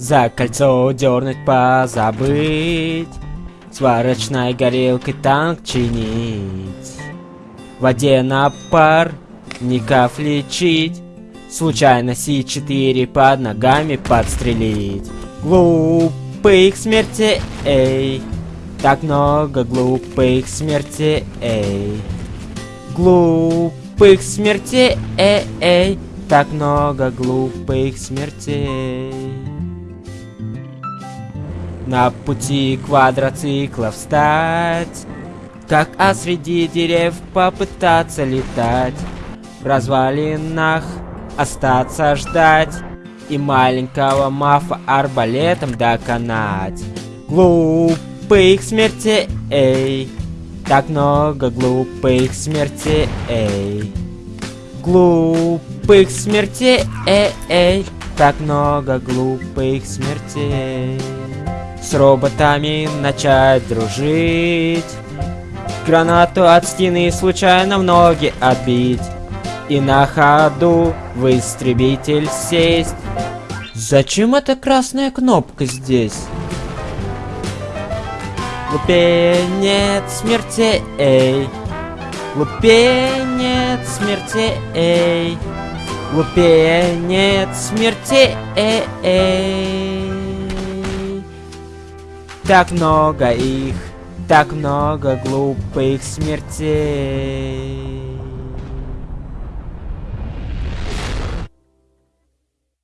За кольцо дернуть позабыть. Сварочной горелкой танк чинить. В воде на пар ников лечить. Случайно Си-4 под ногами подстрелить. Глупых смерти, эй. Так много глупых смерти, эй. Глупых смертей, эй, эй. Так много глупых смертей На пути квадроцикла встать. Как а среди дерев попытаться летать. В развалинах остаться ждать И маленького мафа арбалетом доконать. Глупых смертей, эй! Так много глупых смертей, эй! Глупых смертей, эй, Так много глупых смертей С роботами начать дружить Гранату от стены случайно в ноги отбить и на ходу в истребитель сесть. Зачем эта красная кнопка здесь? Лупенец смерти, эй. Лупенец смерти, эй. Лупенец смерти, эй, эй. Так много их, так много глупых смертей.